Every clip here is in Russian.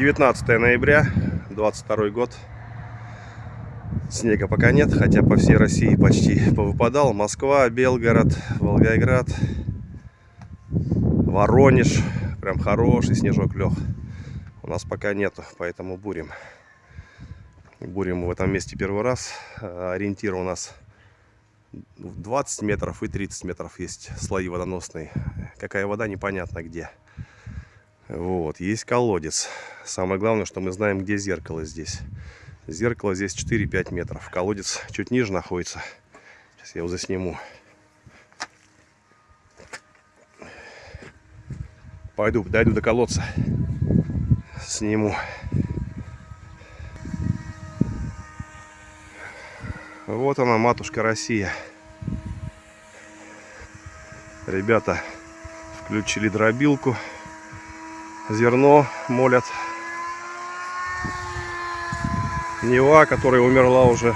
19 ноября 22 год. Снега пока нет хотя по всей россии почти повыпадал. Москва белгород волгоград воронеж. Прям хороший снежок лег у нас пока нету поэтому бурим. Бурим в этом месте первый раз. Ориентир у нас 20 метров и 30 метров есть слои водоносные. Какая вода непонятно где вот, есть колодец. Самое главное, что мы знаем, где зеркало здесь. Зеркало здесь 4-5 метров. Колодец чуть ниже находится. Сейчас я его засниму. Пойду, дойду до колодца. Сниму. Вот она, матушка Россия. Ребята включили дробилку зерно молят. Нева, которая умерла уже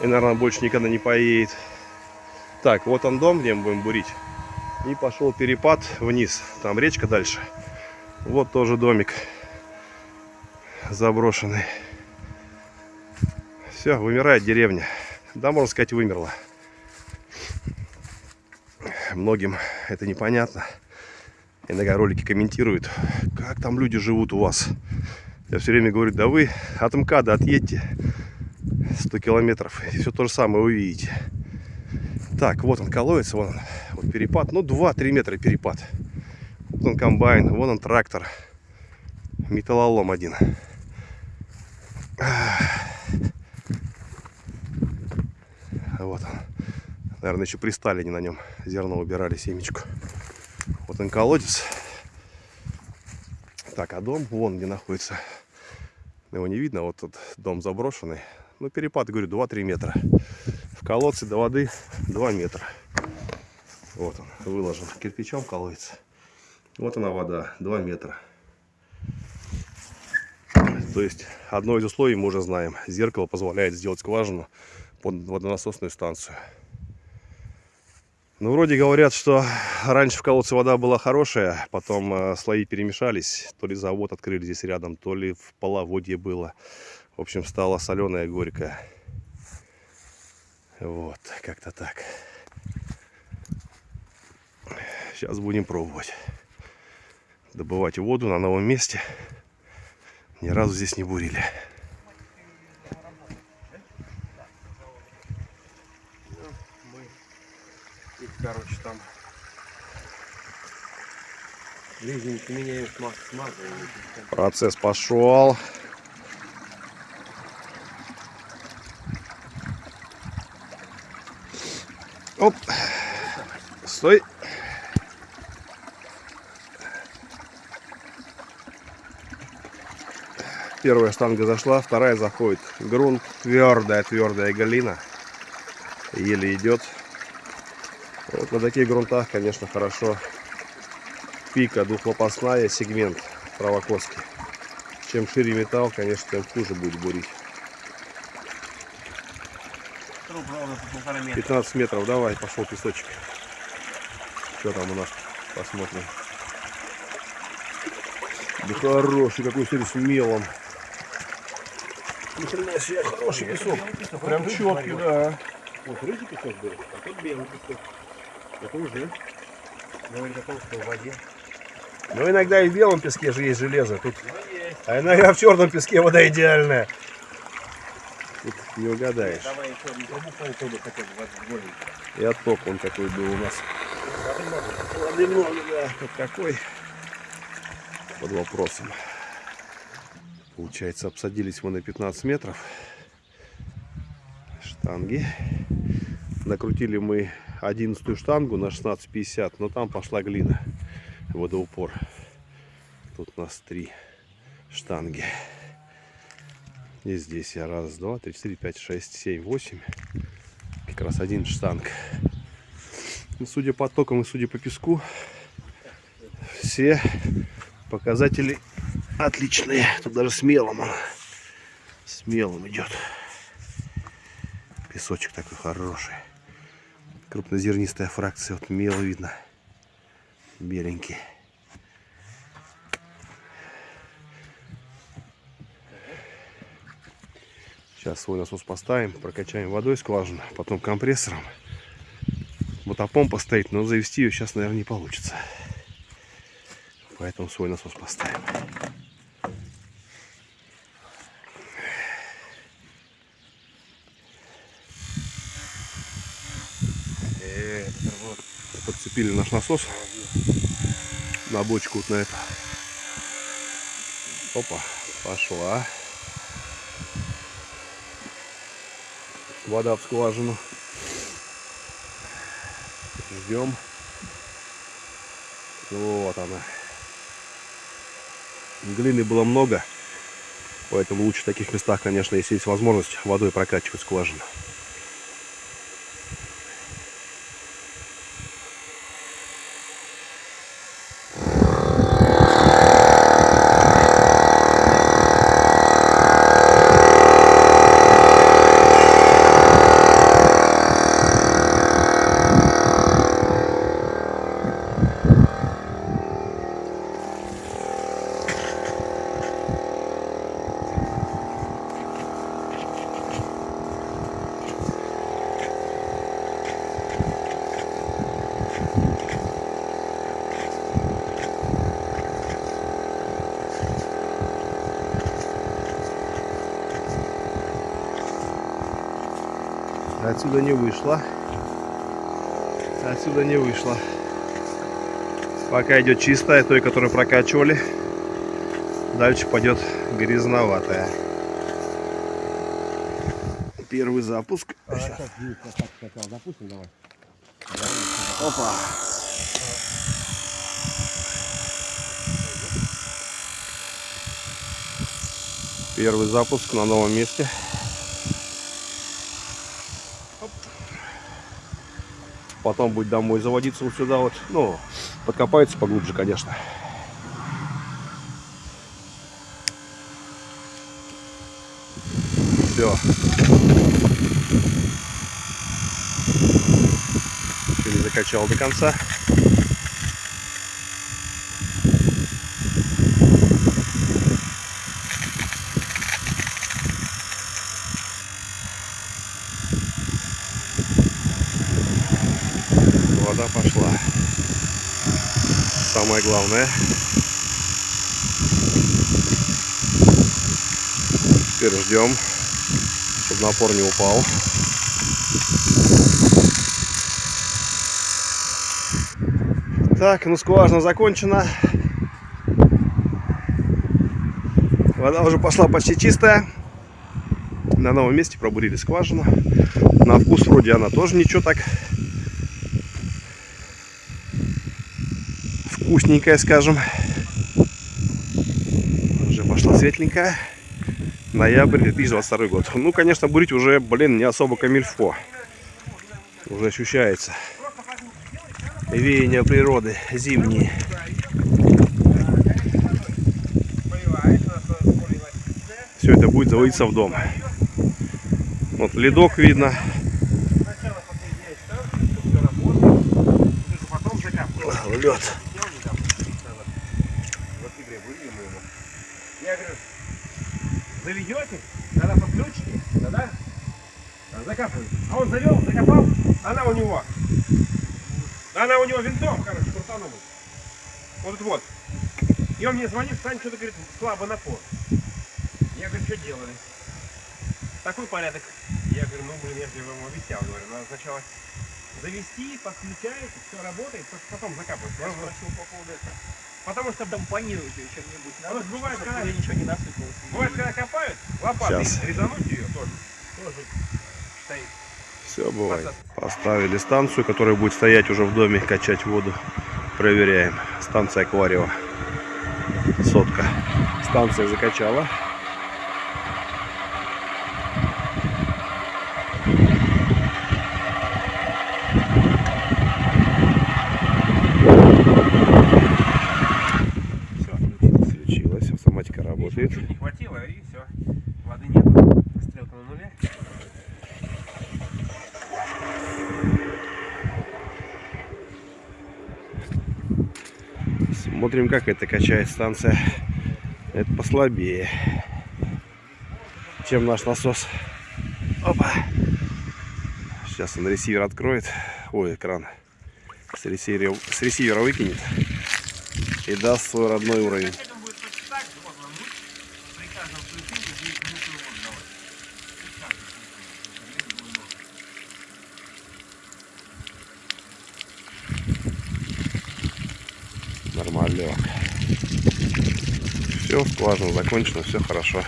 и, наверное, больше никогда не поедет. Так, вот он дом, где мы будем бурить. И пошел перепад вниз. Там речка дальше. Вот тоже домик заброшенный. Все, вымирает деревня. Да, можно сказать, вымерла. Многим это непонятно иногда ролики комментируют, как там люди живут у вас. Я все время говорю, да вы от МКАДа отъедьте 100 километров, и все то же самое увидите. Так, вот он колодец, вон он, вот перепад, ну 2-3 метра перепад. Вот он комбайн, вон он трактор, металлолом один. Вот он. Наверное, еще при Сталине на нем зерно убирали, семечку. Вот он колодец. Так, а дом вон где находится. Его не видно, вот тут дом заброшенный. Ну, перепад, говорю, 2-3 метра. В колодце до воды 2 метра. Вот он, выложен кирпичом колодец. Вот она вода, 2 метра. То есть, одно из условий мы уже знаем. Зеркало позволяет сделать скважину под водонасосную станцию. Ну, вроде говорят, что раньше в колодце вода была хорошая, потом э, слои перемешались. То ли завод открыли здесь рядом, то ли в половодье было. В общем, стала соленая, горькая. Вот, как-то так. Сейчас будем пробовать. Добывать воду на новом месте. Ни разу здесь не бурили. короче, там Процесс пошел. Оп. Стой. Первая штанга зашла, вторая заходит. Грунт твердая, твердая галина. Еле идет. Вот на таких грунтах, конечно, хорошо пика двухлопастная, сегмент правокоски. Чем шире металл, конечно, тем хуже будет бурить. 15 метров, давай, пошел песочек. Что там у нас? Посмотрим. Да хороший, какой сегодня с мелом. Ни хрена себе, хороший песок. Прям четкий, да. Вот рыжий песок был, а тут белый песок. Это уже. Говорит о том, что в воде. Ну иногда и в белом песке же есть железо. Тут... А иногда в черном песке вода идеальная. Тут не угадаешь. Давай еще трубу полтону хотя бы И отток он такой был у нас. Воды много, да. Тут какой? Под вопросом. Получается, обсадились мы на 15 метров. Штанги. Накрутили мы одиннадцатую штангу на 16,50, но там пошла глина, водоупор. Тут у нас три штанги. И здесь я раз, два, три, четыре, пять, шесть, семь, восемь. Как раз один штанг. Ну, судя по токам и судя по песку, все показатели отличные. Тут даже смелым смелым идет. Песочек такой хороший крупнозернистая фракция. Вот мел видно беленький. Сейчас свой насос поставим, прокачаем водой скважину, потом компрессором. Мотопомпа стоит, но завести ее сейчас, наверное, не получится. Поэтому свой насос поставим. Э, подцепили наш насос на бочку вот на это. Опа, пошла. Вода в скважину. Ждем. Вот она. Глины было много. Поэтому лучше в таких местах, конечно, если есть возможность водой прокачивать скважину. Отсюда не вышло. Отсюда не вышло. Пока идет чистая, той, которую прокачивали. Дальше пойдет грязноватая. Первый запуск. А, запустим, давай. Опа. Первый запуск на новом месте. Потом будет домой заводиться вот сюда вот. Ну, подкопается поглубже, конечно. Все. Еще не закачал до конца. Вода пошла. Самое главное. Теперь ждем, чтобы напор не упал. Так, ну скважина закончена. Вода уже пошла почти чистая. На новом месте пробурили скважину. На вкус вроде она тоже ничего так. Вкусненькая, скажем. Уже пошла светленькая. Ноябрь 2022 год. Ну, конечно, бурить уже, блин, не особо камильфо. Уже ощущается веяния природы зимние. Все это будет заводиться в дом. Вот ледок видно. Лед. Я говорю, заведете, тогда тогда закапываете. А он завел, закопал, она у него. Она у него винтом, короче, крутанула. Вот это вот. И он мне звонит, Сань, что-то говорит, слабо напор. Я говорю, что делали? Такой порядок. Я говорю, ну блин, я же вам объяснял, говорю, надо сначала завести, подключаете, все работает, только потом закапывать. Я спросил по поводу этого. Потому что Компонируйте чем-нибудь. А вот бывает, чтобы когда- ничего не насыпалось. бывает, когда копают, лопатой Щас. резануть ее тоже. Тоже стоит. Все бывает. Поставили станцию, которая будет стоять уже в доме, качать воду. Проверяем. Станция Акварио. Сотка. Станция закачала. Все, Включилась. Автоматика работает. Чуть не хватило и все. Воды нет. Стрелка на нуле. Смотрим, как это качает станция. Это послабее, чем наш насос. Опа. Сейчас он ресивер откроет. Ой, экран. С ресивера, с ресивера выкинет. И даст свой родной уровень. Опять он будет точно так же, вот он луч, при каждом включении будет минуту вон давать. При каждом включении. Левый будет нож. Нормально. Все, скважина закончена, все хорошо.